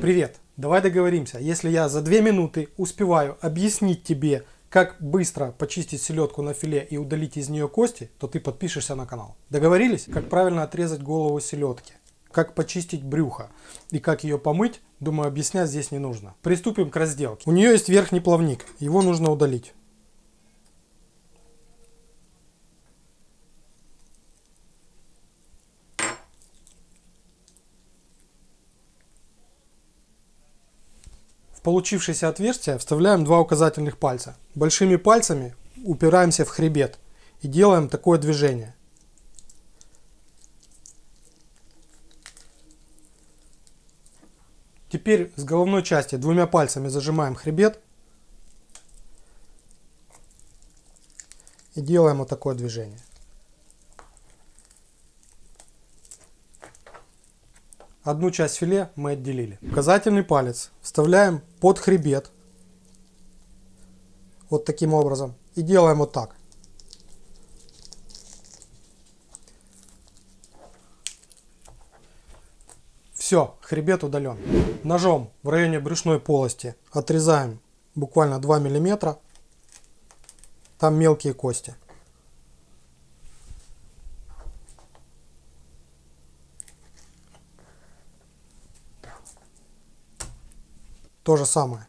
Привет! Давай договоримся, если я за 2 минуты успеваю объяснить тебе, как быстро почистить селедку на филе и удалить из нее кости, то ты подпишешься на канал. Договорились? Как правильно отрезать голову селедки, как почистить брюхо и как ее помыть, думаю объяснять здесь не нужно. Приступим к разделке. У нее есть верхний плавник, его нужно удалить. В получившееся отверстие вставляем два указательных пальца. Большими пальцами упираемся в хребет и делаем такое движение. Теперь с головной части двумя пальцами зажимаем хребет и делаем вот такое движение. Одну часть филе мы отделили. Указательный палец вставляем под хребет. Вот таким образом. И делаем вот так. Все, хребет удален. Ножом в районе брюшной полости отрезаем буквально 2 миллиметра. Там мелкие кости. То же самое.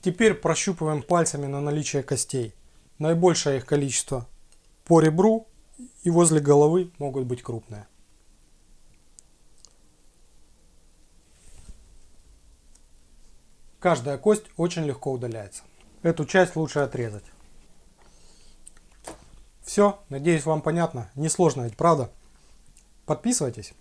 Теперь прощупываем пальцами на наличие костей. Наибольшее их количество по ребру и возле головы могут быть крупные. Каждая кость очень легко удаляется. Эту часть лучше отрезать. Все, надеюсь вам понятно. Несложно ведь, правда? Подписывайтесь.